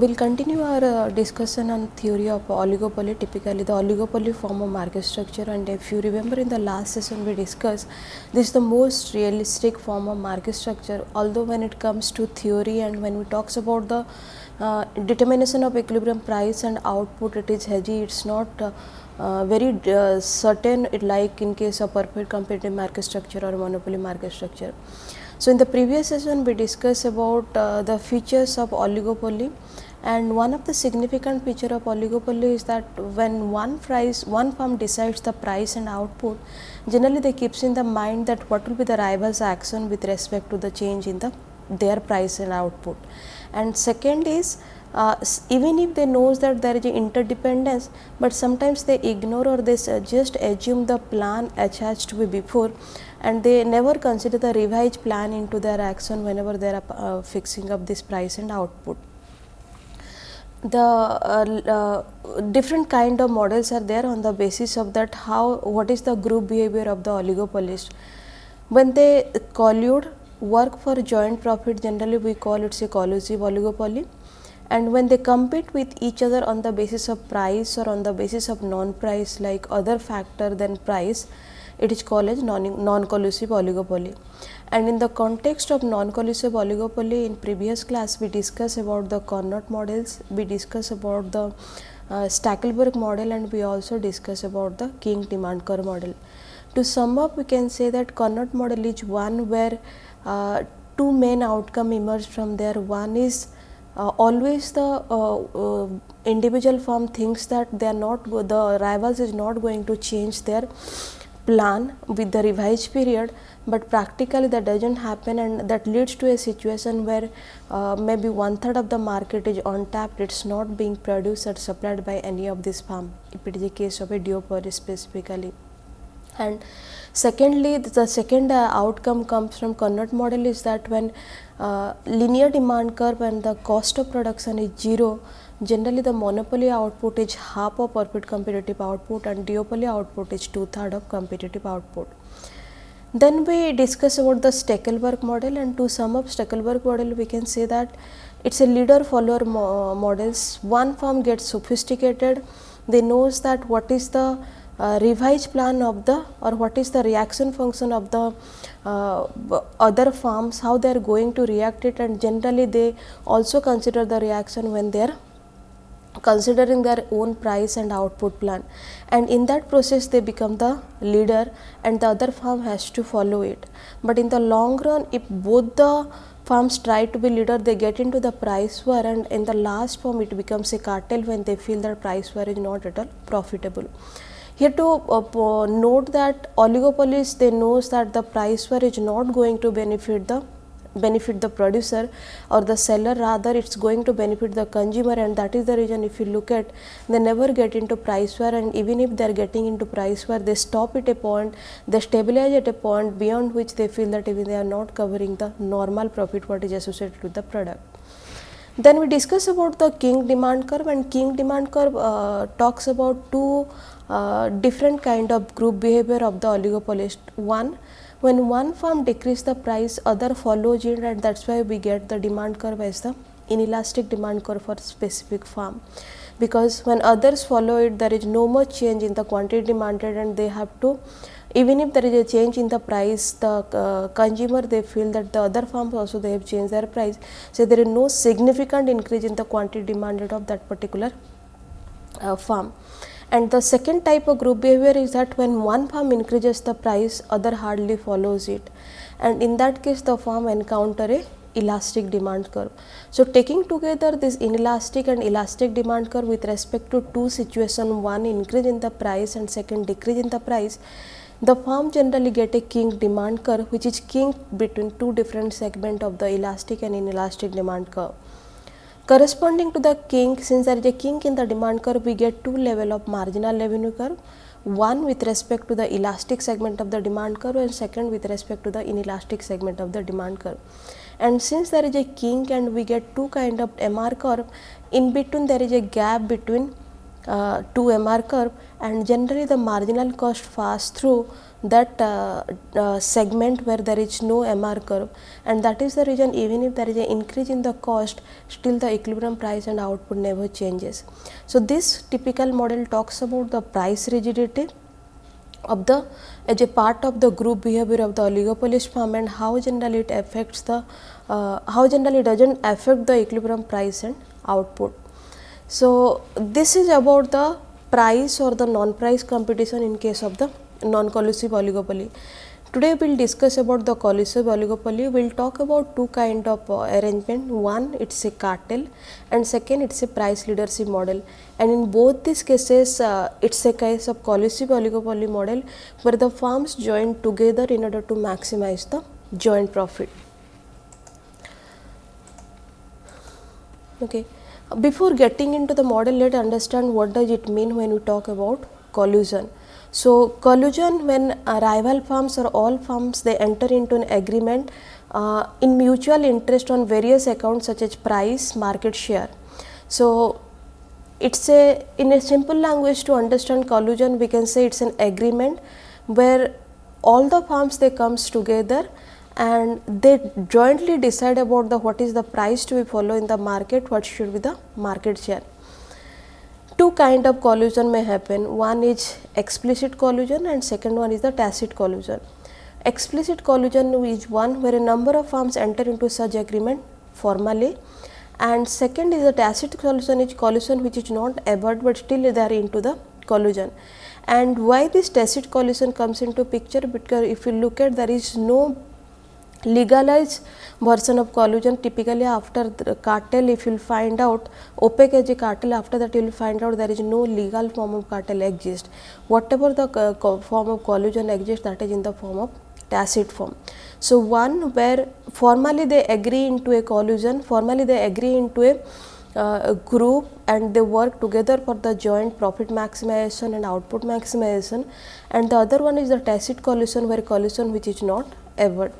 We'll continue our uh, discussion on theory of oligopoly, typically the oligopoly form of market structure and if you remember in the last session we discussed this is the most realistic form of market structure although when it comes to theory and when we talks about the uh, determination of equilibrium price and output it is hazy it's not uh, uh, very uh, certain like in case of perfect competitive market structure or monopoly market structure. So, in the previous session we discussed about uh, the features of oligopoly and one of the significant feature of oligopoly is that when one price one firm decides the price and output generally they keeps in the mind that what will be the rivals action with respect to the change in the their price and output. And second is uh, even if they knows that there is interdependence, but sometimes they ignore or they just assume the plan attached to be before and they never consider the revised plan into their action whenever they are uh, fixing up this price and output. The uh, uh, different kind of models are there on the basis of that how what is the group behavior of the oligopolist. When they collude work for joint profit generally we call it a collusive oligopoly and when they compete with each other on the basis of price or on the basis of non price like other factor than price it is called as non-collusive oligopoly. And in the context of non-collusive oligopoly in previous class we discussed about the Cournot models, we discussed about the uh, Stackelberg model and we also discussed about the kink demand curve model. To sum up we can say that Cournot model is one where uh, two main outcome emerge from there. One is uh, always the uh, uh, individual firm thinks that they are not the rivals is not going to change their plan with the revised period, but practically that does not happen and that leads to a situation where uh, maybe one third of the market is untapped, it is not being produced or supplied by any of this firm, if it is a case of a duopoly specifically. And secondly, the second uh, outcome comes from Cournot model is that when uh, linear demand curve and the cost of production is 0, Generally, the monopoly output is half of perfect competitive output and duopoly output is two third of competitive output. Then we discuss about the Stackelberg model and to sum up Stackelberg model we can say that it is a leader follower mo models. One firm gets sophisticated, they knows that what is the uh, revised plan of the or what is the reaction function of the uh, other firms, how they are going to react it and generally they also consider the reaction when they are considering their own price and output plan and in that process they become the leader and the other firm has to follow it. But in the long run if both the firms try to be leader they get into the price war and in the last form it becomes a cartel when they feel that price war is not at all profitable. Here to uh, note that oligopolies they knows that the price war is not going to benefit the benefit the producer or the seller rather it is going to benefit the consumer and that is the reason if you look at they never get into price war and even if they are getting into price war they stop at a point they stabilize at a point beyond which they feel that even they are not covering the normal profit what is associated with the product. Then we discuss about the kink demand curve and kink demand curve uh, talks about two uh, different kind of group behavior of the oligopolist. One when one firm decrease the price, other follows it and that is why we get the demand curve as the inelastic demand curve for specific firm. Because when others follow it, there is no much change in the quantity demanded and they have to even if there is a change in the price, the uh, consumer they feel that the other firms also they have changed their price. So, there is no significant increase in the quantity demanded of that particular uh, firm. And the second type of group behavior is that when one firm increases the price, other hardly follows it. And in that case, the firm encounter a elastic demand curve. So, taking together this inelastic and elastic demand curve with respect to two situations, one increase in the price and second decrease in the price, the firm generally get a kink demand curve which is kink between two different segment of the elastic and inelastic demand curve. Corresponding to the kink, since there is a kink in the demand curve, we get two level of marginal revenue curve, one with respect to the elastic segment of the demand curve and second with respect to the inelastic segment of the demand curve. And since there is a kink and we get two kind of MR curve, in between there is a gap between uh, to MR curve and generally the marginal cost pass through that uh, uh, segment where there is no MR curve and that is the reason even if there is an increase in the cost still the equilibrium price and output never changes. So, this typical model talks about the price rigidity of the as a part of the group behavior of the oligopolist firm and how generally it affects the uh, how generally does not affect the equilibrium price and output. So, this is about the price or the non-price competition in case of the non-collusive oligopoly. Today we will discuss about the collusive oligopoly. We will talk about two kind of uh, arrangement. One it is a cartel and second it is a price leadership model. And in both these cases uh, it is a case of collusive oligopoly model where the firms join together in order to maximize the joint profit. Okay. Before getting into the model, let us understand what does it mean when we talk about collusion. So, collusion when rival firms or all firms they enter into an agreement uh, in mutual interest on various accounts such as price, market share. So, it is a in a simple language to understand collusion we can say it is an agreement where all the firms they comes together and they jointly decide about the what is the price to be follow in the market, what should be the market share. Two kind of collusion may happen. One is explicit collusion and second one is the tacit collusion. Explicit collusion is one where a number of firms enter into such agreement formally and second is the tacit collusion is collusion which is not avowed but still they are into the collusion. And why this tacit collusion comes into picture? Because if you look at there is no legalized version of collusion typically after the cartel if you will find out OPEC as a cartel after that you will find out there is no legal form of cartel exist. Whatever the form of collusion exists that is in the form of tacit form. So, one where formally they agree into a collusion, formally they agree into a, uh, group and they work together for the joint profit maximization and output maximization and the other one is the tacit collusion where collusion which is not ever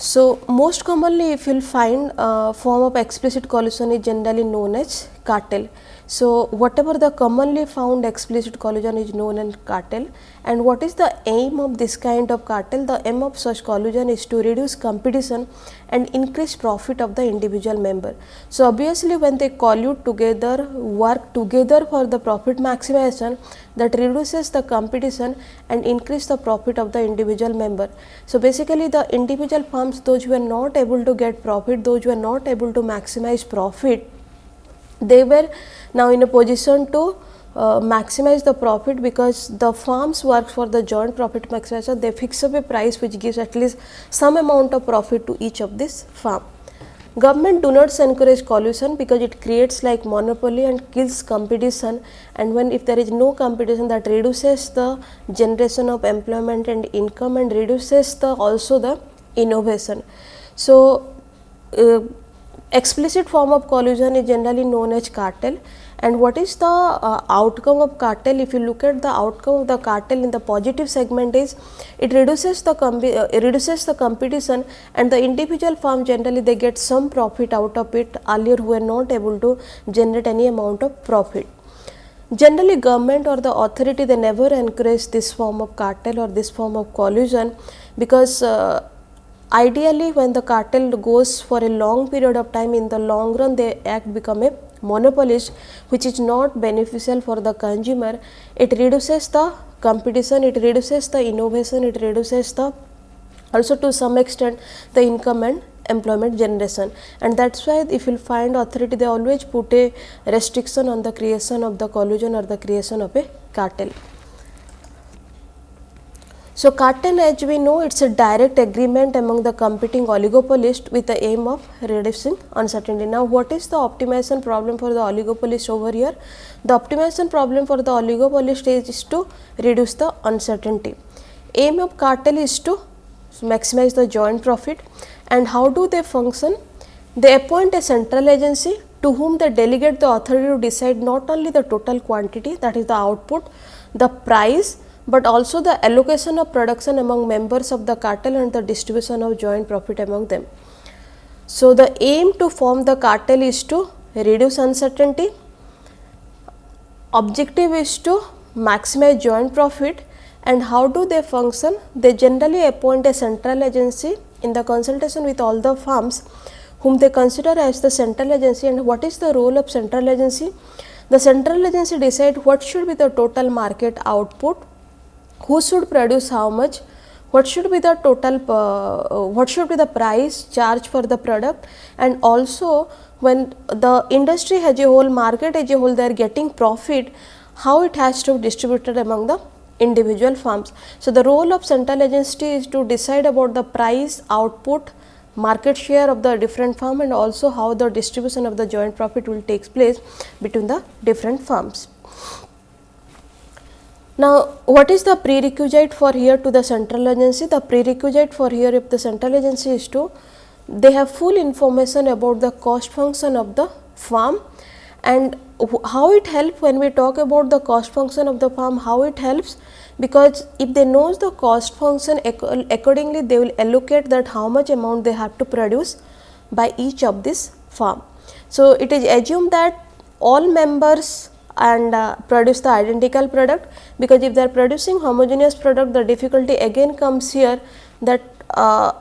so, most commonly if you will find uh, form of explicit collusion is generally known as cartel. So, whatever the commonly found explicit collusion is known as cartel and what is the aim of this kind of cartel? The aim of such collusion is to reduce competition and increase profit of the individual member. So, obviously when they collude together, work together for the profit maximization that reduces the competition and increase the profit of the individual member. So, basically the individual firms those who are not able to get profit, those who are not able to maximize profit, they were now in a position to uh, maximize the profit because the firms work for the joint profit maximization they fix up a price which gives at least some amount of profit to each of this firm. Government do not encourage collusion because it creates like monopoly and kills competition and when if there is no competition that reduces the generation of employment and income and reduces the also the innovation. So, uh, explicit form of collusion is generally known as cartel. And what is the uh, outcome of cartel? If you look at the outcome of the cartel in the positive segment is it reduces the uh, reduces the competition and the individual firm generally they get some profit out of it. Earlier who were not able to generate any amount of profit. Generally government or the authority they never encourage this form of cartel or this form of collusion because uh, ideally when the cartel goes for a long period of time in the long run they act become a monopolist which is not beneficial for the consumer it reduces the competition it reduces the innovation it reduces the also to some extent the income and employment generation and that is why if you find authority they always put a restriction on the creation of the collusion or the creation of a cartel. So, cartel as we know it is a direct agreement among the competing oligopolist with the aim of reducing uncertainty. Now, what is the optimization problem for the oligopolist over here? The optimization problem for the oligopolist is, is to reduce the uncertainty. Aim of cartel is to maximize the joint profit and how do they function? They appoint a central agency to whom they delegate the authority to decide not only the total quantity that is the output, the price but also the allocation of production among members of the cartel and the distribution of joint profit among them. So, the aim to form the cartel is to reduce uncertainty, objective is to maximize joint profit and how do they function? They generally appoint a central agency in the consultation with all the firms whom they consider as the central agency and what is the role of central agency? The central agency decide what should be the total market output, who should produce how much, what should be the total, uh, what should be the price charge for the product and also when the industry as a whole, market as a whole, they are getting profit, how it has to be distributed among the individual firms. So, the role of central agency is to decide about the price, output, market share of the different firm and also how the distribution of the joint profit will takes place between the different firms. Now, what is the prerequisite for here to the central agency? The prerequisite for here if the central agency is to they have full information about the cost function of the farm and how it helps when we talk about the cost function of the farm, how it helps because if they knows the cost function accordingly they will allocate that how much amount they have to produce by each of this farm. So, it is assumed that all members and uh, produce the identical product. Because if they are producing homogeneous product the difficulty again comes here that uh,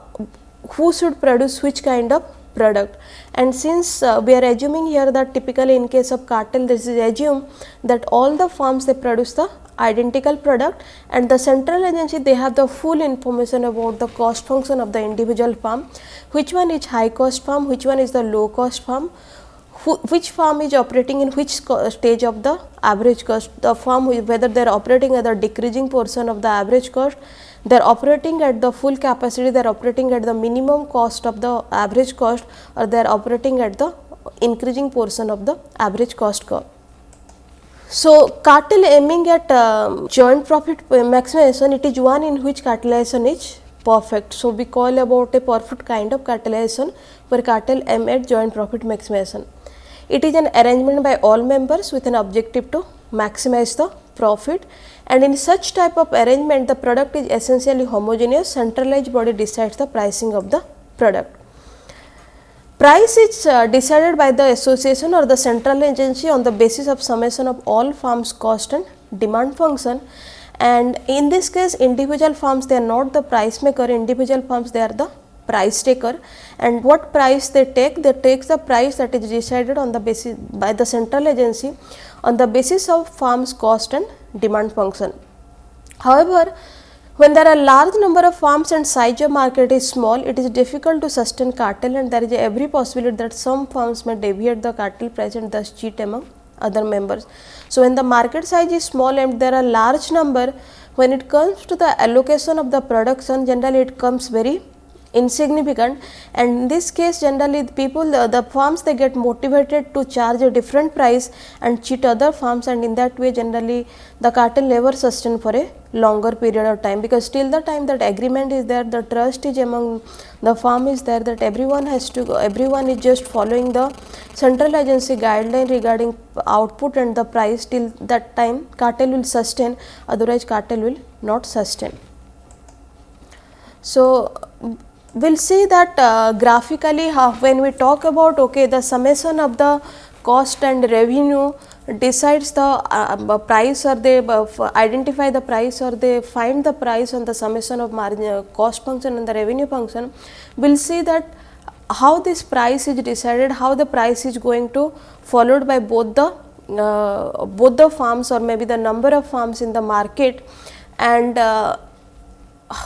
who should produce which kind of product. And since uh, we are assuming here that typically in case of cartel this is assumed that all the firms they produce the identical product and the central agency they have the full information about the cost function of the individual firm which one is high cost firm which one is the low cost firm which firm is operating in which stage of the average cost the firm whether they are operating at the decreasing portion of the average cost they are operating at the full capacity, they are operating at the minimum cost of the average cost or they are operating at the increasing portion of the average cost curve. So, cartel aiming at uh, joint profit maximization, it is one in which cartelization is perfect. So, we call about a perfect kind of cartelization where cartel aim at joint profit maximization. It is an arrangement by all members with an objective to maximize the profit. And in such type of arrangement the product is essentially homogeneous. Centralized body decides the pricing of the product. Price is uh, decided by the association or the central agency on the basis of summation of all firms cost and demand function. And in this case individual firms they are not the price maker. Individual firms they are the price taker and what price they take they take the price that is decided on the basis by the central agency on the basis of farm's cost and demand function. However, when there are large number of farms and size of market is small, it is difficult to sustain cartel and there is every possibility that some farms may deviate the cartel price and thus cheat among other members. So, when the market size is small and there are large number, when it comes to the allocation of the production, generally it comes very insignificant. And in this case generally the people the, the farms they get motivated to charge a different price and cheat other farms. And in that way generally the cartel never sustain for a longer period of time. Because till the time that agreement is there the trust is among the farm is there that everyone has to everyone is just following the central agency guideline regarding output and the price till that time cartel will sustain. Otherwise cartel will not sustain. So we will see that uh, graphically when we talk about okay the summation of the cost and revenue decides the uh, price or they uh, identify the price or they find the price on the summation of margin uh, cost function and the revenue function we will see that how this price is decided how the price is going to followed by both the uh, both the farms or maybe the number of farms in the market and uh,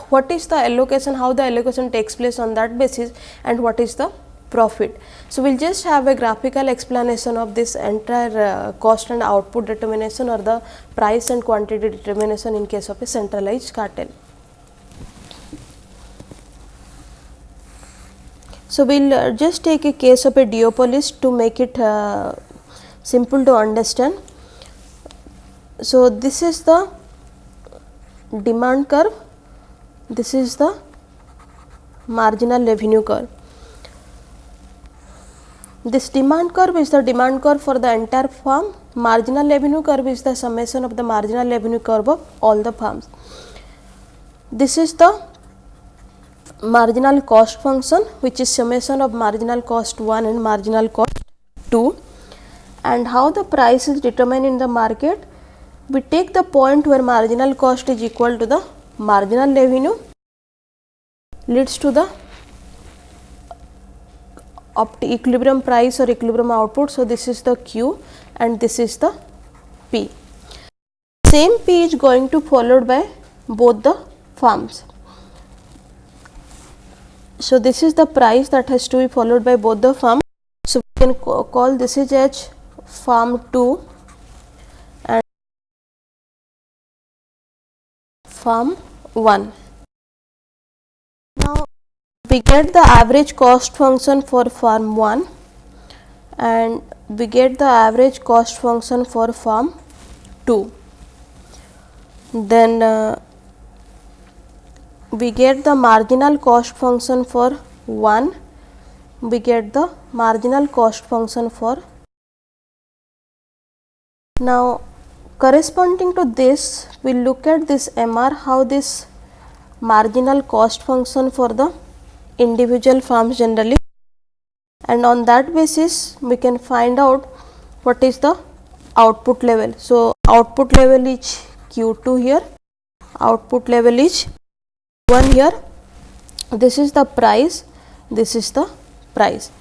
what is the allocation, how the allocation takes place on that basis and what is the profit. So, we will just have a graphical explanation of this entire uh, cost and output determination or the price and quantity determination in case of a centralized cartel. So, we will uh, just take a case of a duopoly to make it uh, simple to understand. So, this is the demand curve this is the marginal revenue curve. This demand curve is the demand curve for the entire firm, marginal revenue curve is the summation of the marginal revenue curve of all the firms. This is the marginal cost function which is summation of marginal cost 1 and marginal cost 2 and how the price is determined in the market we take the point where marginal cost is equal to the marginal revenue leads to the equilibrium price or equilibrium output. So, this is the Q and this is the P. Same P is going to followed by both the firms. So, this is the price that has to be followed by both the firm. So, we can call this is H firm 2 firm 1. Now, we get the average cost function for firm 1 and we get the average cost function for firm 2. Then uh, we get the marginal cost function for 1, we get the marginal cost function for. Now, corresponding to this, we look at this MR how this marginal cost function for the individual firms generally. And on that basis we can find out what is the output level. So, output level is Q2 here, output level is one here. This is the price. This is the price.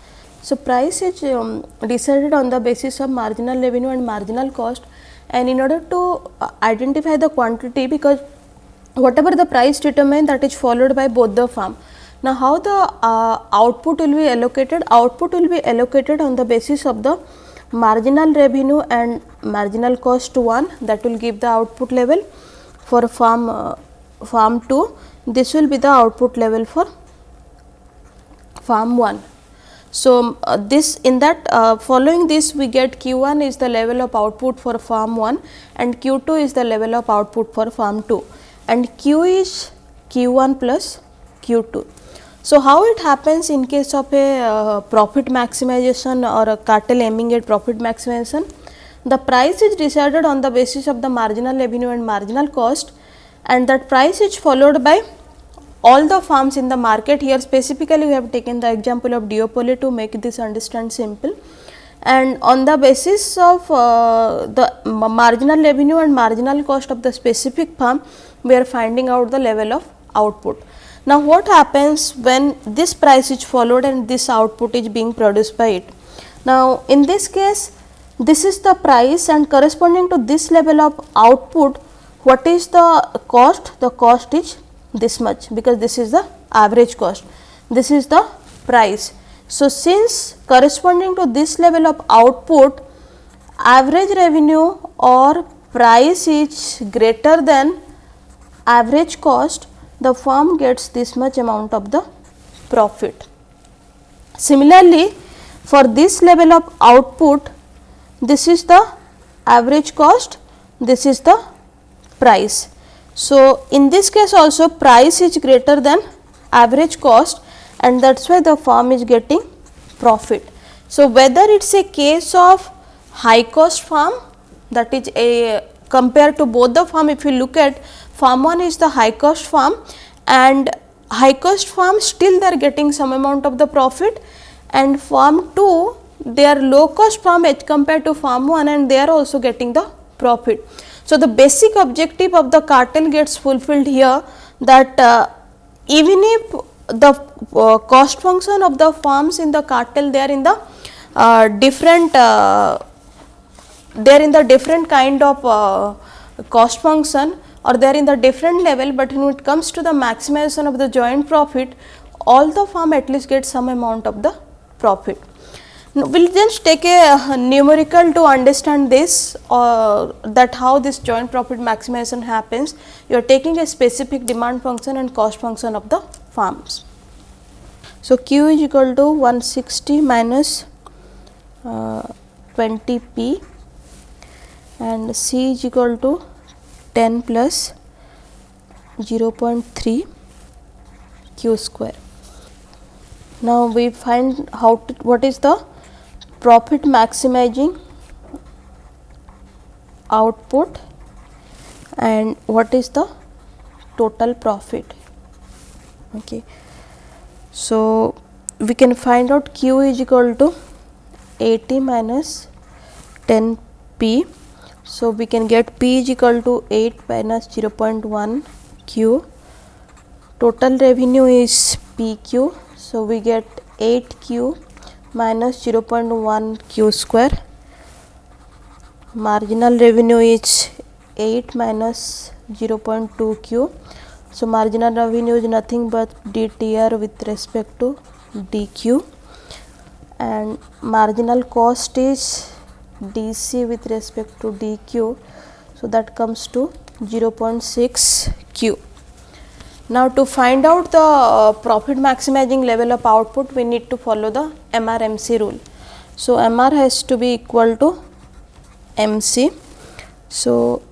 So, price is um, decided on the basis of marginal revenue and marginal cost and in order to uh, identify the quantity because whatever the price determined that is followed by both the firm. Now, how the uh, output will be allocated? Output will be allocated on the basis of the marginal revenue and marginal cost 1 that will give the output level for farm uh, farm 2 this will be the output level for farm 1. So, uh, this in that uh, following this we get q 1 is the level of output for farm 1 and q 2 is the level of output for farm 2 and q is q 1 plus q 2. So, how it happens in case of a uh, profit maximization or a cartel aiming at profit maximization? The price is decided on the basis of the marginal revenue and marginal cost and that price is followed by all the farms in the market here specifically we have taken the example of duopoly to make this understand simple and on the basis of uh, the marginal revenue and marginal cost of the specific farm we are finding out the level of output. Now, what happens when this price is followed and this output is being produced by it? Now, in this case this is the price and corresponding to this level of output what is the cost? The cost is this much because this is the average cost, this is the price. So, since corresponding to this level of output average revenue or price is greater than average cost, the firm gets this much amount of the profit. Similarly, for this level of output, this is the average cost, this is the price. So, in this case also price is greater than average cost and that is why the firm is getting profit. So, whether it is a case of high cost firm that is a compared to both the firm if you look at firm 1 is the high cost firm and high cost firm still they are getting some amount of the profit and firm 2 they are low cost firm as compared to firm 1 and they are also getting the profit. So, the basic objective of the cartel gets fulfilled here that uh, even if the uh, cost function of the firms in the cartel they are in the uh, different uh, they are in the different kind of uh, cost function or they are in the different level, but when it comes to the maximization of the joint profit all the firm at least get some amount of the profit. We will just take a numerical to understand this or that how this joint profit maximization happens. You are taking a specific demand function and cost function of the farms. So, Q is equal to 160 minus, uh, 20 P and C is equal to 10 plus 0.3 Q square. Now, we find how to, what is the profit maximizing output and what is the total profit. Okay. So, we can find out q is equal to 80 minus 10 p so we can get p is equal to 8 minus 0.1 q total revenue is pq so we get 8 q minus 0.1 q square. Marginal revenue is 8 minus 0.2 q. So marginal revenue is nothing but dtr with respect to dq and marginal cost is dc with respect to dq so that comes to 0.6 q now to find out the uh, profit maximizing level of output we need to follow the mrmc rule. So mr has to be equal to mc so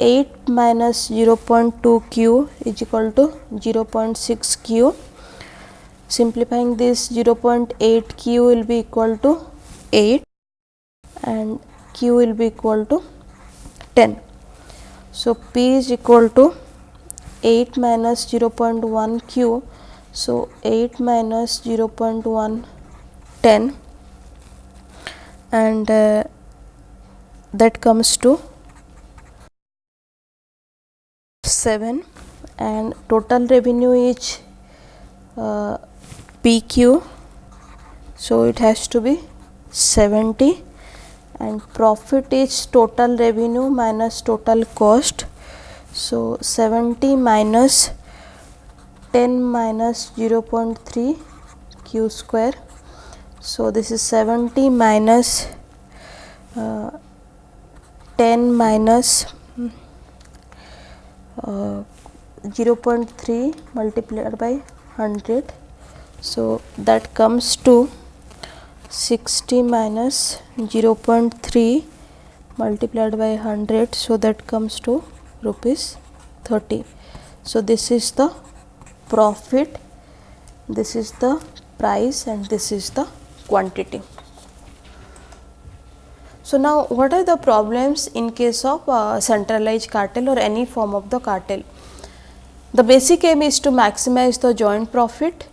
8 minus 0.2 q is equal to 0.6 q. Simplifying this 0.8 q will be equal to 8 and q will be equal to 10 so p is equal to 8 minus 0.1 q. So 8 minus 0.1 10 and uh, that comes to 7 and total revenue is uh, PQ so it has to be 70 and profit is total revenue minus total cost so 70 minus 10 minus 0.3 q square. So this is 70 minus uh, 10 minus uh, 0.3 multiplied by 100 so that comes to 60 minus 0.3 multiplied by 100 so that comes to rupees 30 so this is the profit this is the price and this is the quantity. So now what are the problems in case of uh, centralized cartel or any form of the cartel? The basic aim is to maximize the joint profit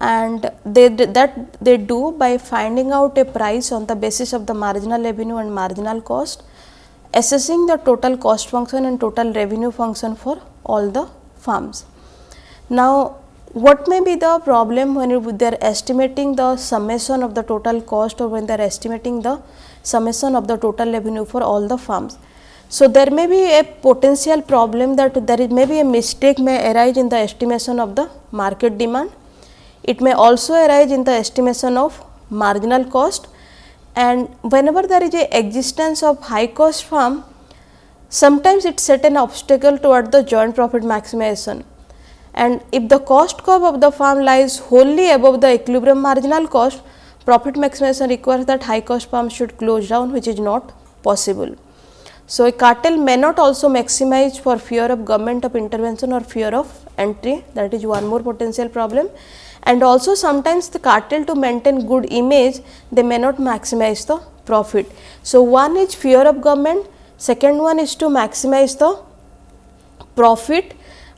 and they that they do by finding out a price on the basis of the marginal revenue and marginal cost, assessing the total cost function and total revenue function for all the farms. Now, what may be the problem when they are estimating the summation of the total cost or when they are estimating the summation of the total revenue for all the farms. So, there may be a potential problem that there is may be a mistake may arise in the estimation of the market demand. It may also arise in the estimation of marginal cost and whenever there is a existence of high cost firm, sometimes it set an obstacle toward the joint profit maximization. And if the cost curve of the firm lies wholly above the equilibrium marginal cost, profit maximization requires that high cost farms should close down which is not possible. So, a cartel may not also maximize for fear of government of intervention or fear of entry that is one more potential problem and also sometimes the cartel to maintain good image they may not maximize the profit. So, one is fear of government, second one is to maximize the profit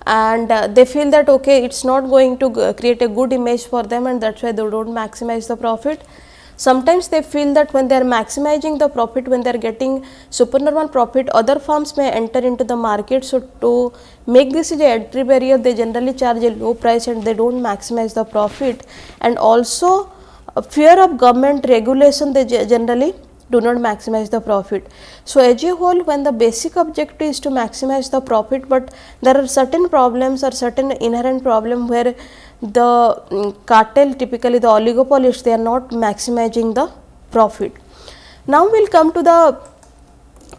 and uh, they feel that okay it is not going to create a good image for them and that is why they do not maximize the profit. Sometimes they feel that when they are maximizing the profit, when they are getting supernormal profit, other firms may enter into the market. So, to make this is a entry barrier, they generally charge a low price and they do not maximize the profit and also fear of government regulation they generally do not maximize the profit. So, as a whole when the basic objective is to maximize the profit, but there are certain problems or certain inherent problem where the um, cartel typically the oligopolists they are not maximizing the profit. Now, we will come to the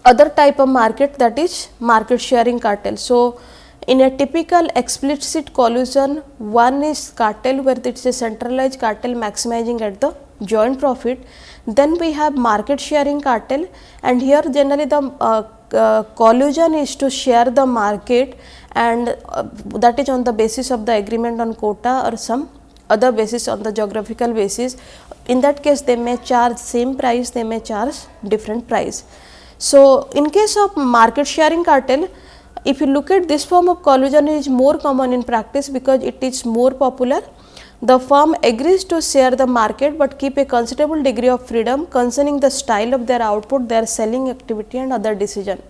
other type of market that is market sharing cartel. So, in a typical explicit collusion, one is cartel where it is a centralized cartel maximizing at the joint profit then we have market sharing cartel and here generally the uh, uh, collusion is to share the market and uh, that is on the basis of the agreement on quota or some other basis on the geographical basis. In that case they may charge same price, they may charge different price. So, in case of market sharing cartel, if you look at this form of collusion is more common in practice because it is more popular the firm agrees to share the market, but keep a considerable degree of freedom concerning the style of their output, their selling activity and other decision.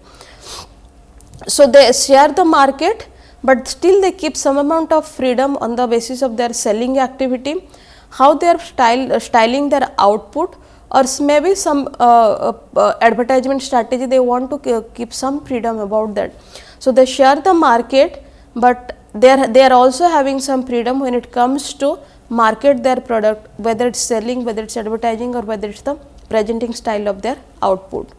So, they share the market, but still they keep some amount of freedom on the basis of their selling activity, how they are style, uh, styling their output or maybe some uh, uh, uh, advertisement strategy they want to keep some freedom about that. So, they share the market, but they are, they are also having some freedom when it comes to market their product whether it is selling, whether it is advertising or whether it is the presenting style of their output.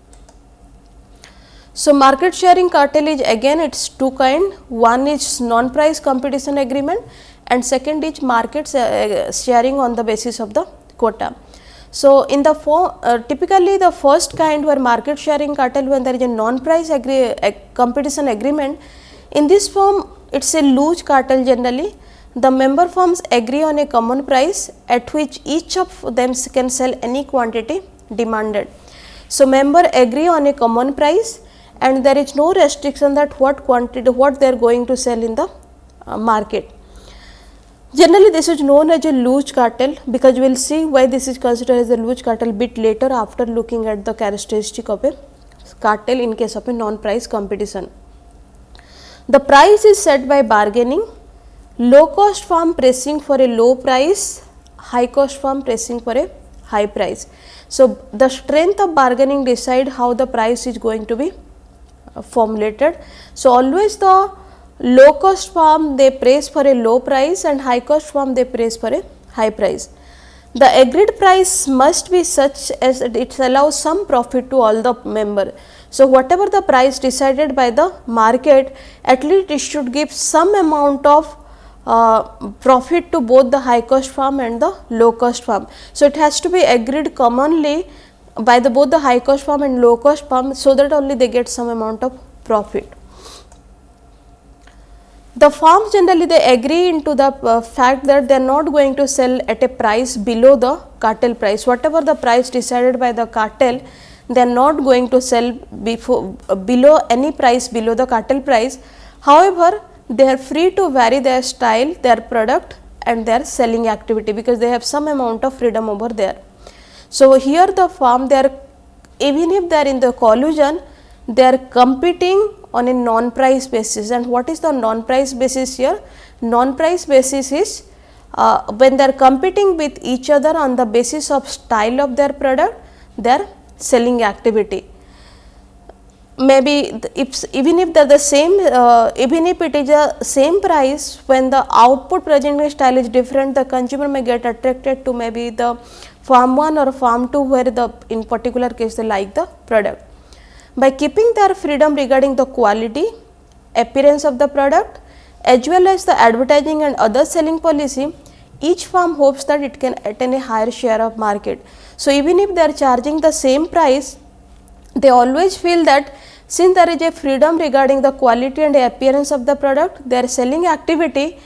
So, market sharing cartel is again it is two kind one is non price competition agreement and second is market uh, sharing on the basis of the quota. So, in the form uh, typically the first kind where market sharing cartel when there is a non price agree, uh, competition agreement in this form it is a loose cartel generally the member firms agree on a common price at which each of them can sell any quantity demanded. So, member agree on a common price and there is no restriction that what quantity what they are going to sell in the uh, market. Generally this is known as a loose cartel because we will see why this is considered as a loose cartel bit later after looking at the characteristic of a cartel in case of a non price competition. The price is set by bargaining, low cost firm pressing for a low price, high cost firm pressing for a high price. So, the strength of bargaining decide how the price is going to be uh, formulated. So, always the low cost firm they praise for a low price and high cost firm they praise for a high price. The agreed price must be such as it allows some profit to all the member. So, whatever the price decided by the market at least it should give some amount of uh, profit to both the high cost firm and the low cost firm. So, it has to be agreed commonly by the both the high cost firm and low cost firm so that only they get some amount of profit. The firms generally they agree into the uh, fact that they are not going to sell at a price below the cartel price whatever the price decided by the cartel they are not going to sell before uh, below any price below the cartel price. However, they are free to vary their style, their product and their selling activity because they have some amount of freedom over there. So, here the firm they are even if they are in the collusion they are competing on a non price basis and what is the non price basis here? Non price basis is uh, when they are competing with each other on the basis of style of their product their selling activity. Maybe if even if they are the same uh, even if it is a same price when the output presenting style is different the consumer may get attracted to maybe the farm 1 or farm 2 where the in particular case they like the product. By keeping their freedom regarding the quality, appearance of the product as well as the advertising and other selling policy, each firm hopes that it can attain a higher share of market. So, even if they are charging the same price, they always feel that since there is a freedom regarding the quality and the appearance of the product, their selling activity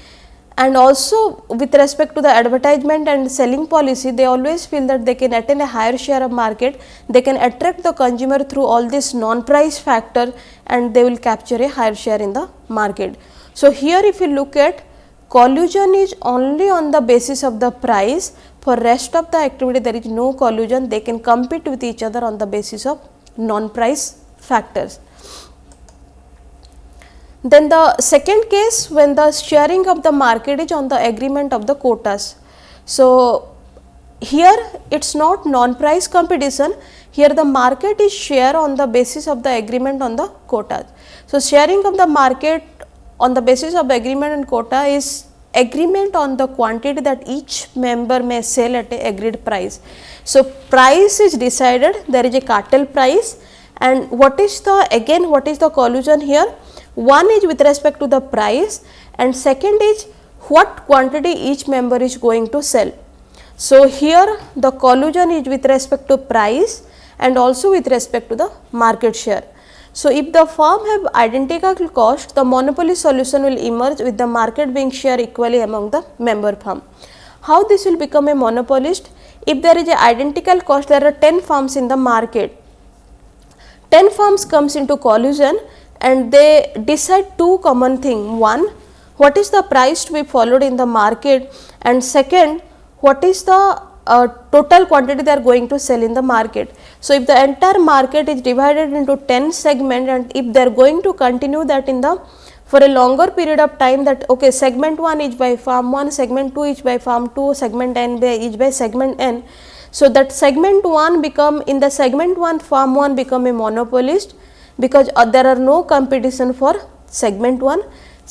and also with respect to the advertisement and selling policy they always feel that they can attain a higher share of market. They can attract the consumer through all this non price factor and they will capture a higher share in the market. So here if you look at collusion is only on the basis of the price. For rest of the activity there is no collusion. They can compete with each other on the basis of non price factors then the second case when the sharing of the market is on the agreement of the quotas. So, here it is not non price competition, here the market is share on the basis of the agreement on the quotas. So, sharing of the market on the basis of agreement and quota is agreement on the quantity that each member may sell at a agreed price. So, price is decided there is a cartel price and what is the again what is the collusion here one is with respect to the price and second is what quantity each member is going to sell. So, here the collusion is with respect to price and also with respect to the market share. So, if the firm have identical cost, the monopoly solution will emerge with the market being shared equally among the member firm. How this will become a monopolist? If there is a identical cost, there are 10 firms in the market. 10 firms comes into collusion and they decide two common thing. One, what is the price to be followed in the market and second what is the uh, total quantity they are going to sell in the market. So, if the entire market is divided into 10 segment and if they are going to continue that in the for a longer period of time that okay segment 1 is by farm 1, segment 2 is by farm 2, segment n by is by segment n. So, that segment 1 become in the segment 1 farm 1 become a monopolist because uh, there are no competition for segment 1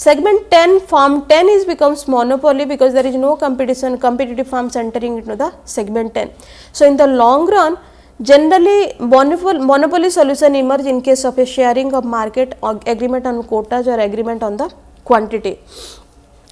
Segment 10 farm 10 is becomes monopoly because there is no competition competitive farms entering into the segment 10. So, in the long run generally monopoly, monopoly solution emerge in case of a sharing of market agreement on quotas or agreement on the quantity.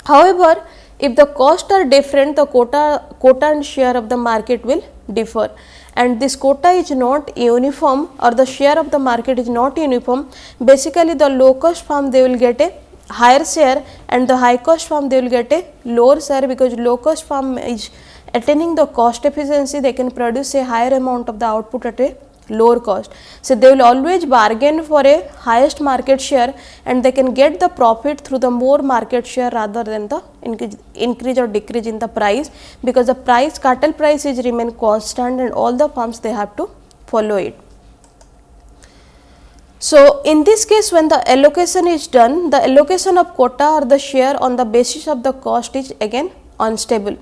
However, if the costs are different the quota, quota and share of the market will differ. And this quota is not uniform or the share of the market is not uniform. Basically the low cost farm they will get a higher share and the high cost farm they will get a lower share because low cost farm is attaining the cost efficiency. They can produce a higher amount of the output at a lower cost. So, they will always bargain for a highest market share and they can get the profit through the more market share rather than the increase, increase or decrease in the price because the price cartel price is remain constant and all the farms they have to follow it. So, in this case when the allocation is done, the allocation of quota or the share on the basis of the cost is again unstable.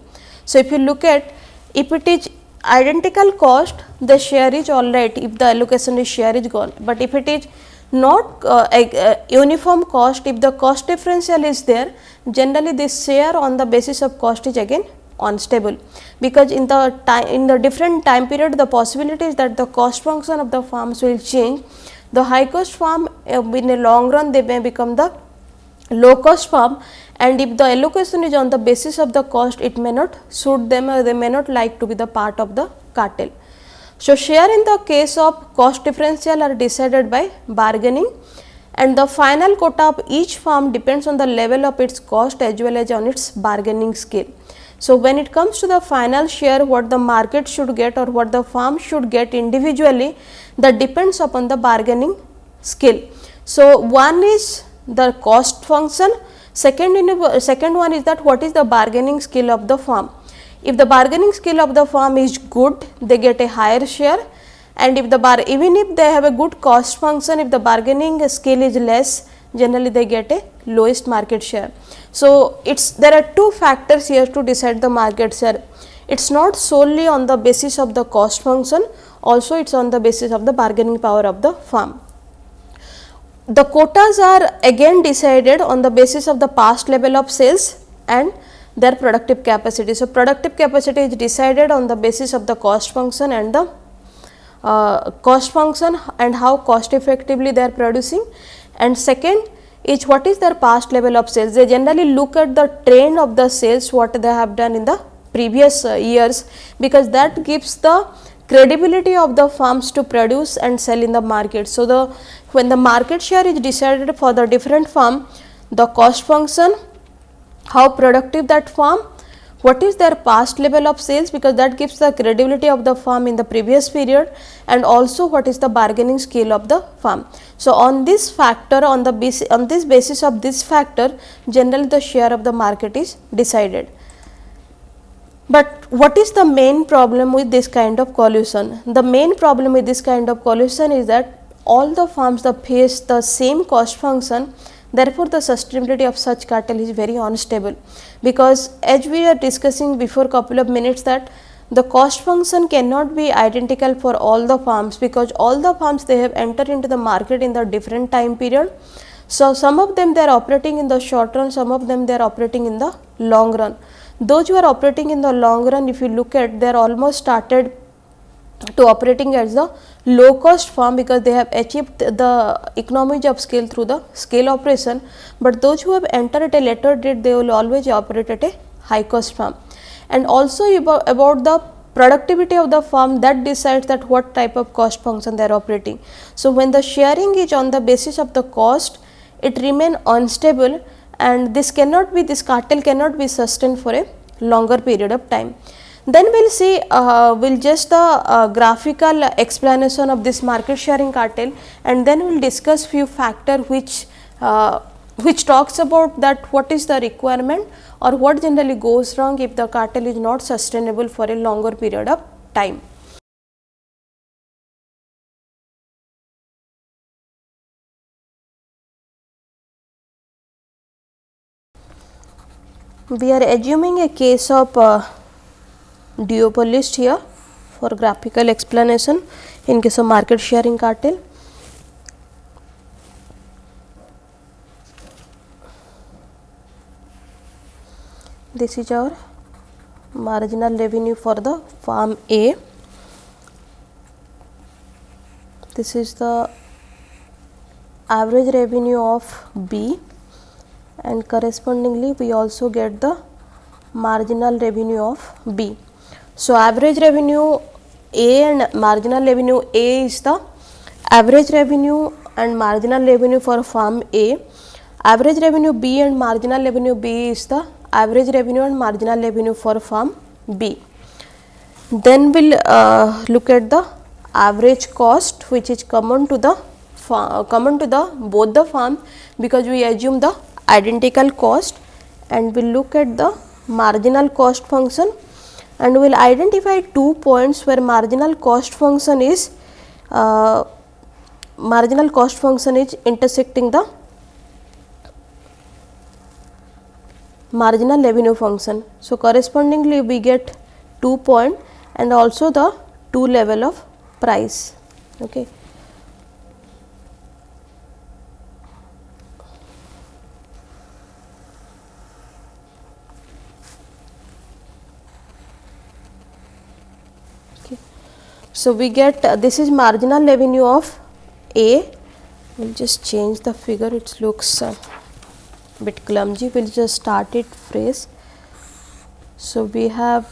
So, if you look at if it is identical cost, the share is alright if the allocation is share is gone, but if it is not uh, uh, uniform cost, if the cost differential is there, generally this share on the basis of cost is again unstable. Because in the time in the different time period the possibility is that the cost function of the farms will change. The high cost farm uh, in the long run they may become the low cost farm and if the allocation is on the basis of the cost it may not suit them or they may not like to be the part of the cartel. So, share in the case of cost differential are decided by bargaining and the final quota of each farm depends on the level of its cost as well as on its bargaining skill. So, when it comes to the final share what the market should get or what the farm should get individually that depends upon the bargaining skill. So, one is the cost function, second, second one is that what is the bargaining skill of the firm. If the bargaining skill of the firm is good, they get a higher share and if the bar even if they have a good cost function, if the bargaining skill is less, generally they get a lowest market share. So, it's there are two factors here to decide the market share. It's not solely on the basis of the cost function also it is on the basis of the bargaining power of the firm. The quotas are again decided on the basis of the past level of sales and their productive capacity. So, productive capacity is decided on the basis of the cost function and the uh, cost function and how cost effectively they are producing and second is what is their past level of sales. They generally look at the trend of the sales what they have done in the previous uh, years because that gives the credibility of the farms to produce and sell in the market. So, the when the market share is decided for the different farm, the cost function, how productive that farm, what is their past level of sales because that gives the credibility of the farm in the previous period and also what is the bargaining skill of the farm. So, on this factor on the basis on this basis of this factor generally the share of the market is decided. But what is the main problem with this kind of collusion? The main problem with this kind of collusion is that all the farms that face the same cost function therefore, the sustainability of such cartel is very unstable because as we are discussing before a couple of minutes that the cost function cannot be identical for all the farms because all the farms they have entered into the market in the different time period. So, some of them they are operating in the short run, some of them they are operating in the long run. Those who are operating in the long run if you look at they are almost started to operating as a low cost farm because they have achieved the economies of scale through the scale operation, but those who have entered at a later date they will always operate at a high cost farm. And also about, the productivity of the farm that decides that what type of cost function they are operating. So, when the sharing is on the basis of the cost it remain unstable and this cannot be this cartel cannot be sustained for a longer period of time. Then we will see uh, will just the uh, graphical explanation of this market sharing cartel and then we will discuss few factor which uh, which talks about that what is the requirement or what generally goes wrong if the cartel is not sustainable for a longer period of time. We are assuming a case of uh, duopolist here for graphical explanation in case of market sharing cartel. This is our marginal revenue for the farm A. This is the average revenue of B and correspondingly we also get the marginal revenue of B. So, average revenue A and marginal revenue A is the average revenue and marginal revenue for farm A. Average revenue B and marginal revenue B is the average revenue and marginal revenue for farm B. Then we will uh, look at the average cost which is common to the common to the both the farm because we assume the identical cost and we will look at the marginal cost function and we will identify two points where marginal cost function is uh, marginal cost function is intersecting the marginal revenue function. So, correspondingly we get 2 point and also the 2 level of price. Okay. Okay. So, we get uh, this is marginal revenue of A, we will just change the figure. It looks uh, bit clumsy. We will just start it phrase. So, we have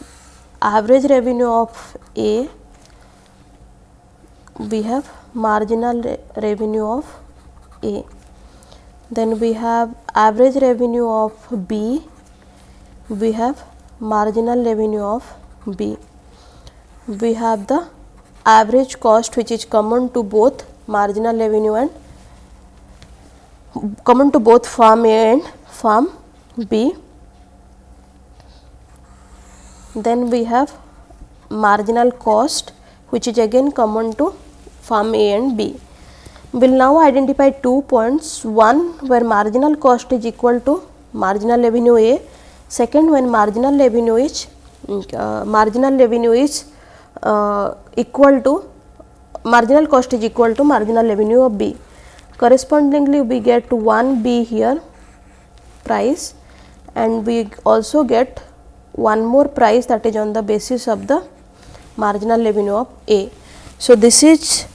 average revenue of A, we have marginal re revenue of A, then we have average revenue of B, we have marginal revenue of B, we have the average cost which is common to both marginal revenue and common to both farm A and farm B. Then we have marginal cost which is again common to farm A and B. We will now identify two points, one where marginal cost is equal to marginal revenue A, second when marginal revenue is uh, marginal revenue is uh, equal to marginal cost is equal to marginal revenue of B correspondingly we get 1 B here price and we also get one more price that is on the basis of the marginal revenue of A. So, this is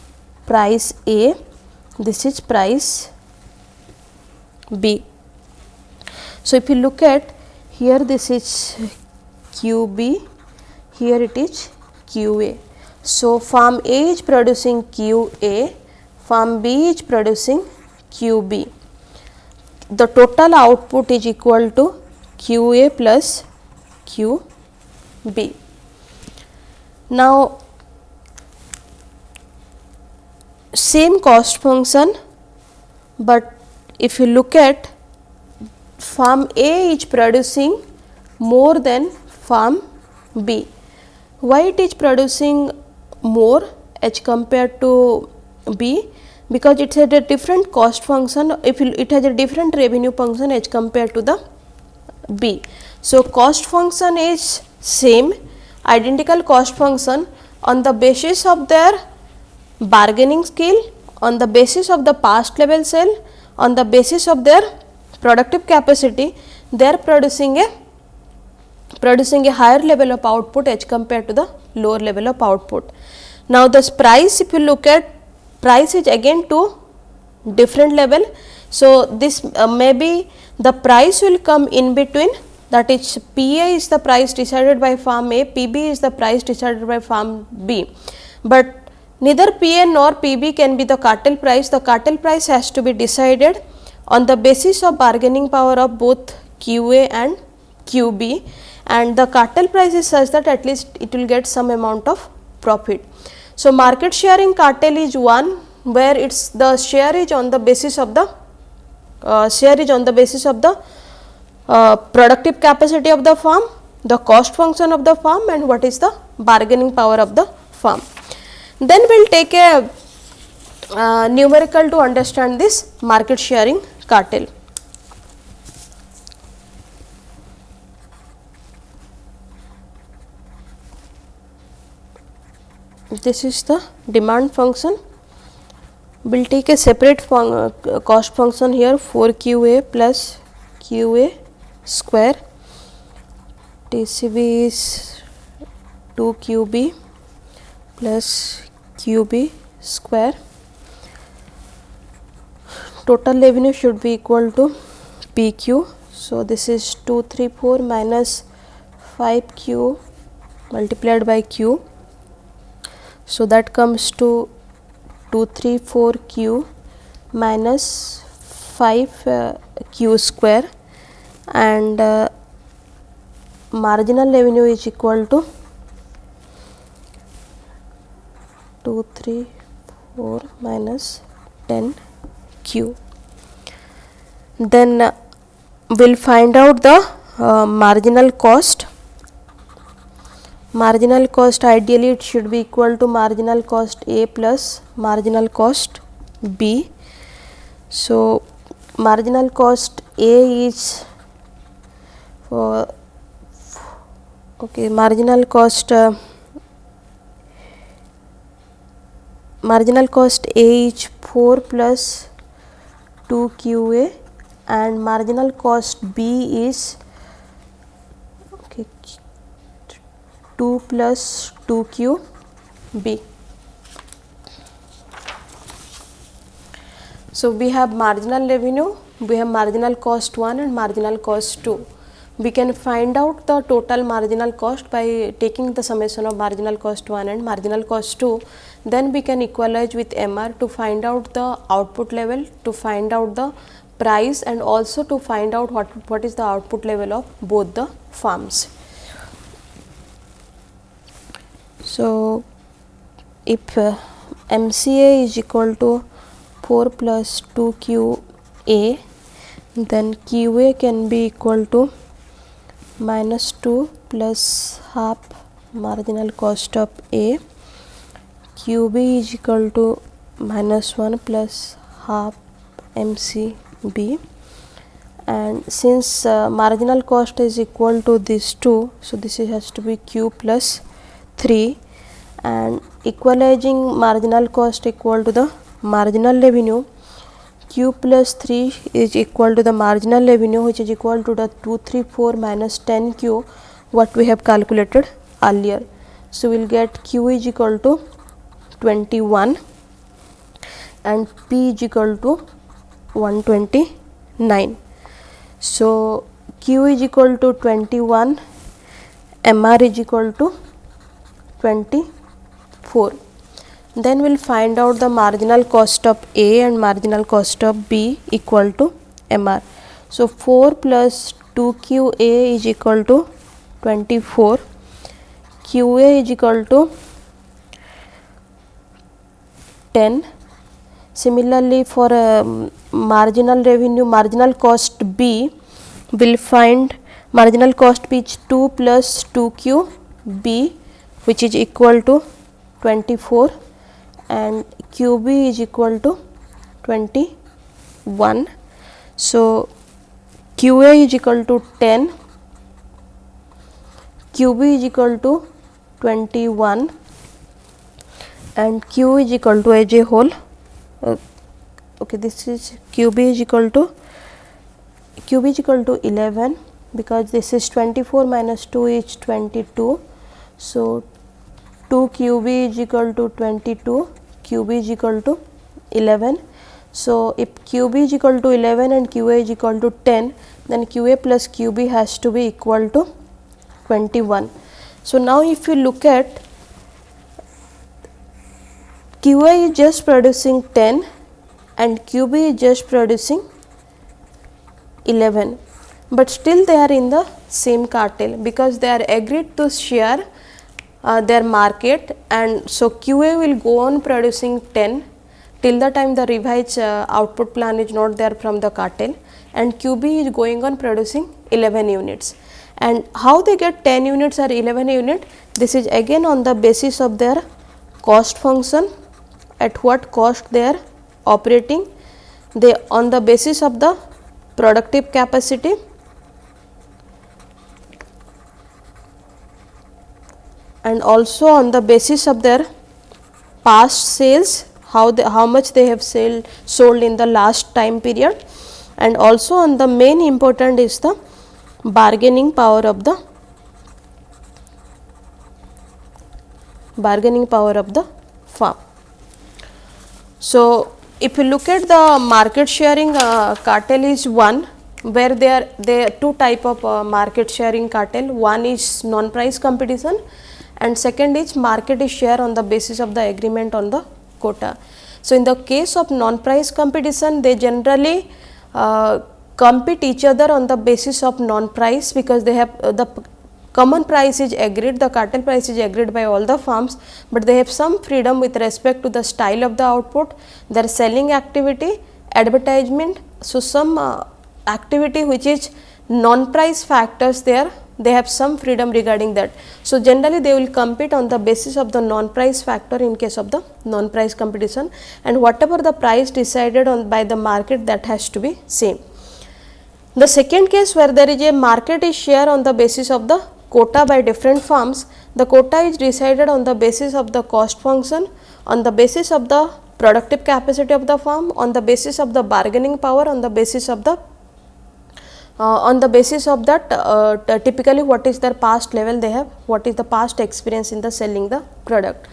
price A, this is price B. So, if you look at here this is QB, here it is QA. So, farm A is producing QA farm B is producing QB. The total output is equal to QA plus QB. Now, same cost function, but if you look at farm A is producing more than farm B. Why it is producing more h compared to B? Because it has a different cost function. If it has a different revenue function h compared to the B. So, cost function is same identical cost function. On the basis of their bargaining skill, on the basis of the past level sale, on the basis of their productive capacity, they are producing a producing a higher level of output as compared to the lower level of output. Now, this price if you look at price is again to different level. So, this uh, maybe the price will come in between that is PA is the price decided by farm A, PB is the price decided by farm B. But neither PA nor PB can be the cartel price, the cartel price has to be decided on the basis of bargaining power of both QA and QB and the cartel price is such that at least it will get some amount of profit. So, market sharing cartel is one where its the share is on the basis of the uh, share is on the basis of the uh, productive capacity of the firm, the cost function of the firm and what is the bargaining power of the firm. Then we will take a uh, numerical to understand this market sharing cartel. This is the demand function. We will take a separate fun uh, cost function here 4 QA plus QA square TCB is 2 QB plus QB square total revenue should be equal to PQ. So, this is 234 minus 5Q multiplied by Q. So, that comes to 234Q minus 5Q uh, square and uh, marginal revenue is equal to 234 minus 10 q. Then uh, we will find out the uh, marginal cost. Marginal cost ideally it should be equal to marginal cost A plus marginal cost B. So, marginal cost A is for okay marginal cost uh, marginal cost A is 4 plus 2 QA and marginal cost B is okay, 2 plus 2 QB. So, we have marginal revenue, we have marginal cost 1 and marginal cost 2. We can find out the total marginal cost by taking the summation of marginal cost 1 and marginal cost 2 then we can equalize with MR to find out the output level, to find out the price and also to find out what, what is the output level of both the firms. So, if uh, MCA is equal to 4 plus 2 QA, then QA can be equal to minus 2 plus half marginal cost of A. QB is equal to minus 1 plus half MCB and since uh, marginal cost is equal to these two so this has to be Q plus 3 and equalizing marginal cost equal to the marginal revenue Q plus 3 is equal to the marginal revenue which is equal to the 234 minus 10 Q what we have calculated earlier. So, we will get Q is equal to 21 and P is equal to 129. So, Q is equal to 21, MR is equal to 24. Then we will find out the marginal cost of A and marginal cost of B equal to MR. So, 4 plus 2 QA is equal to 24, QA is equal to 10 similarly for um, marginal revenue marginal cost b will find marginal cost b is 2 plus 2 q b which is equal to 24 and q b is equal to 21 so qa is equal to 10 qb is equal to 21 and q is equal to as a whole. Uh, okay this is qb is equal to qb is equal to 11 because this is 24 minus 2 is 22 so 2 qb is equal to 22 qb is equal to 11 so if qb is equal to 11 and qa is equal to 10 then qa plus qb has to be equal to 21 so now if you look at QA is just producing 10 and QB is just producing 11, but still they are in the same cartel because they are agreed to share uh, their market and so QA will go on producing 10 till the time the revised uh, output plan is not there from the cartel and QB is going on producing 11 units. And how they get 10 units or 11 unit? This is again on the basis of their cost function at what cost they are operating. They on the basis of the productive capacity and also on the basis of their past sales how they, how much they have sell, sold in the last time period and also on the main important is the bargaining power of the bargaining power of the firm. So, if you look at the market sharing uh, cartel is one where there are there are two type of uh, market sharing cartel one is non price competition and second is market share on the basis of the agreement on the quota. So, in the case of non price competition they generally uh, compete each other on the basis of non price because they have uh, the common price is agreed the cartel price is agreed by all the firms, but they have some freedom with respect to the style of the output, their selling activity, advertisement. So, some uh, activity which is non price factors there they have some freedom regarding that. So, generally they will compete on the basis of the non price factor in case of the non price competition and whatever the price decided on by the market that has to be same. The second case where there is a market is share on the basis of the quota by different firms, the quota is decided on the basis of the cost function, on the basis of the productive capacity of the firm, on the basis of the bargaining power, on the basis of the on the basis of that uh, typically what is their past level they have, what is the past experience in the selling the product.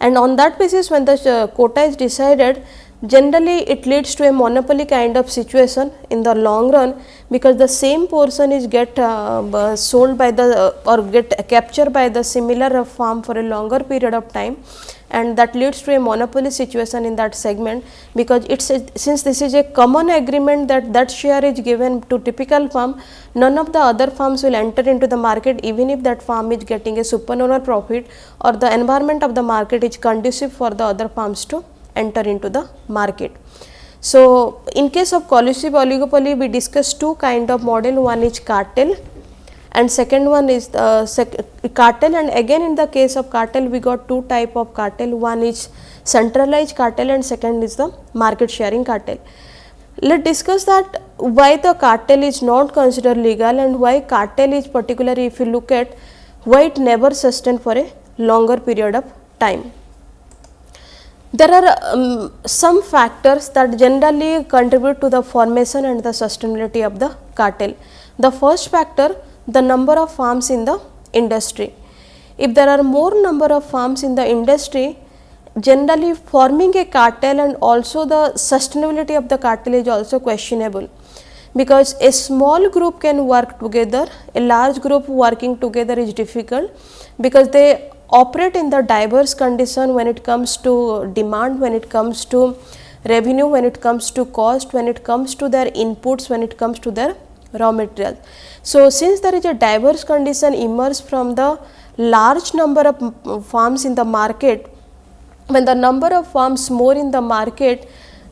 And on that basis when the uh, quota is decided generally it leads to a monopoly kind of situation in the long run because the same portion is get uh, sold by the uh, or get captured by the similar farm for a longer period of time and that leads to a monopoly situation in that segment because it's since this is a common agreement that that share is given to typical farm none of the other farms will enter into the market even if that farm is getting a supernormal profit or the environment of the market is conducive for the other farms to enter into the market. So, in case of collusive oligopoly we discussed two kind of model one is cartel and second one is the cartel and again in the case of cartel we got two type of cartel one is centralized cartel and second is the market sharing cartel. Let us discuss that why the cartel is not considered legal and why cartel is particularly if you look at why it never sustained for a longer period of time. There are um, some factors that generally contribute to the formation and the sustainability of the cartel. The first factor the number of farms in the industry. If there are more number of farms in the industry, generally forming a cartel and also the sustainability of the cartel is also questionable because a small group can work together, a large group working together is difficult because they operate in the diverse condition when it comes to demand, when it comes to revenue, when it comes to cost, when it comes to their inputs, when it comes to their raw materials. So, since there is a diverse condition emerge from the large number of farms in the market, when the number of farms more in the market,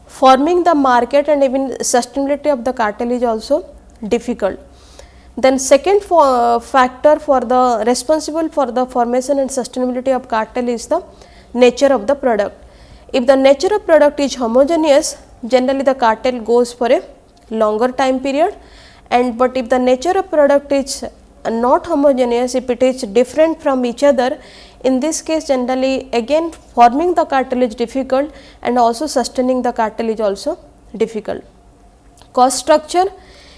forming the market and even sustainability of the cartel is also difficult. Then second for factor for the responsible for the formation and sustainability of cartel is the nature of the product. If the nature of product is homogeneous, generally the cartel goes for a longer time period and but if the nature of product is not homogeneous, if it is different from each other, in this case generally again forming the cartel is difficult and also sustaining the cartel is also difficult. Cost structure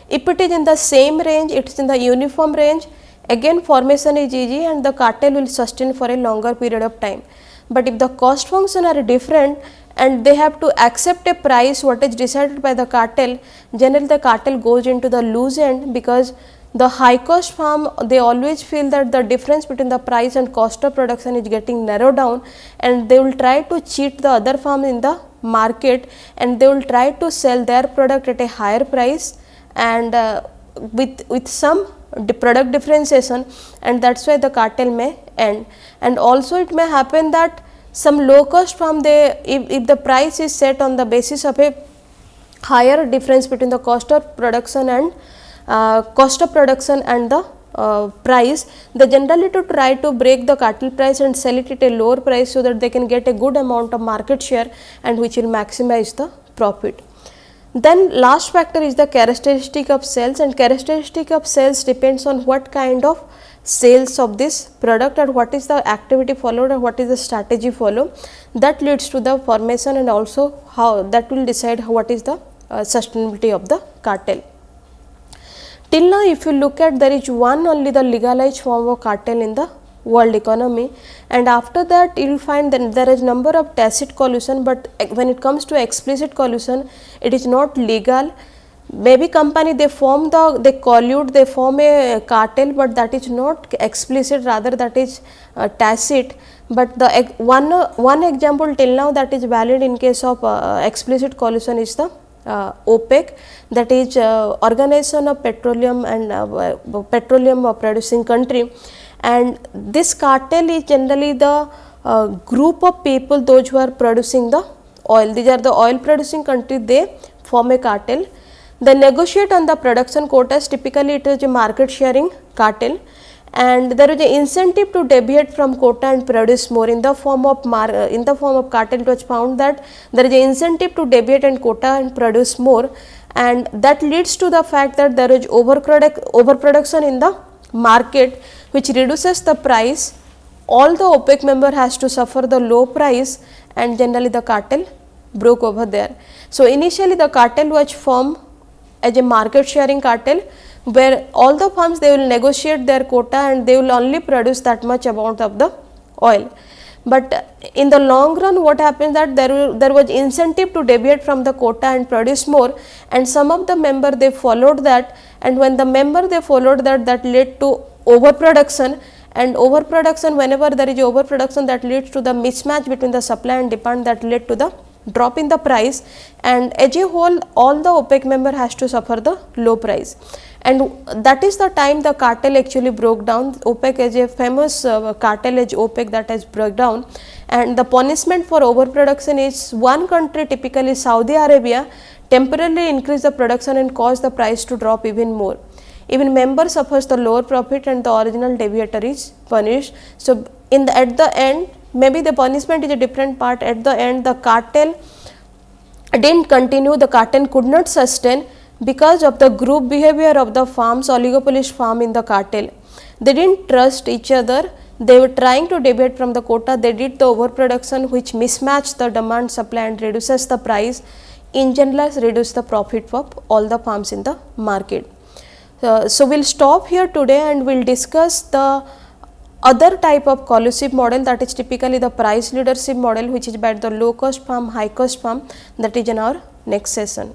if it is in the same range, it is in the uniform range, again formation is easy and the cartel will sustain for a longer period of time. But if the cost function are different and they have to accept a price what is decided by the cartel, generally the cartel goes into the loose end because the high cost farm they always feel that the difference between the price and cost of production is getting narrowed down and they will try to cheat the other farm in the market and they will try to sell their product at a higher price and uh, with, with some product differentiation and that is why the cartel may end. And also it may happen that some low cost farm they if, if the price is set on the basis of a higher difference between the cost of production and uh, cost of production and the uh, price they generally to try to break the cartel price and sell it at a lower price so that they can get a good amount of market share and which will maximize the profit. Then last factor is the characteristic of sales and characteristic of sales depends on what kind of sales of this product or what is the activity followed or what is the strategy followed that leads to the formation and also how that will decide what is the uh, sustainability of the cartel. Till now if you look at there is one only the legalized form of cartel in the world economy. And after that you will find that there is number of tacit collusion, but when it comes to explicit collusion it is not legal. Maybe company they form the they collude they form a cartel, but that is not explicit rather that is uh, tacit. But the one one example till now that is valid in case of uh, explicit collusion is the uh, OPEC. That is uh, organization of petroleum and uh, petroleum producing country and this cartel is generally the uh, group of people those who are producing the oil. These are the oil producing country they form a cartel. They negotiate on the production quotas typically it is a market sharing cartel. And there is an incentive to deviate from quota and produce more in the form of uh, in the form of cartel. It was found that there is an incentive to deviate and quota and produce more. And that leads to the fact that there is overproduct overproduction in the market which reduces the price all the OPEC member has to suffer the low price and generally the cartel broke over there. So, initially the cartel was formed as a market sharing cartel where all the firms they will negotiate their quota and they will only produce that much amount of the oil. But in the long run what happens that there, there was incentive to deviate from the quota and produce more and some of the member they followed that and when the member they followed that that led to overproduction. And overproduction whenever there is overproduction that leads to the mismatch between the supply and demand that led to the drop in the price. And as a whole all the OPEC member has to suffer the low price and that is the time the cartel actually broke down OPEC is a famous uh, cartel as OPEC that has broke down and the punishment for overproduction is one country typically Saudi Arabia temporarily increase the production and cause the price to drop even more. Even member suffers the lower profit and the original deviator is punished. So, in the at the end maybe the punishment is a different part at the end the cartel did not continue the cartel could not sustain because of the group behavior of the farms oligopolist farm in the cartel. They did not trust each other, they were trying to deviate from the quota, they did the overproduction which mismatched the demand supply and reduces the price, in general reduce the profit of all the farms in the market. Uh, so, we will stop here today and we will discuss the other type of collusive model that is typically the price leadership model which is by the low cost farm, high cost farm that is in our next session.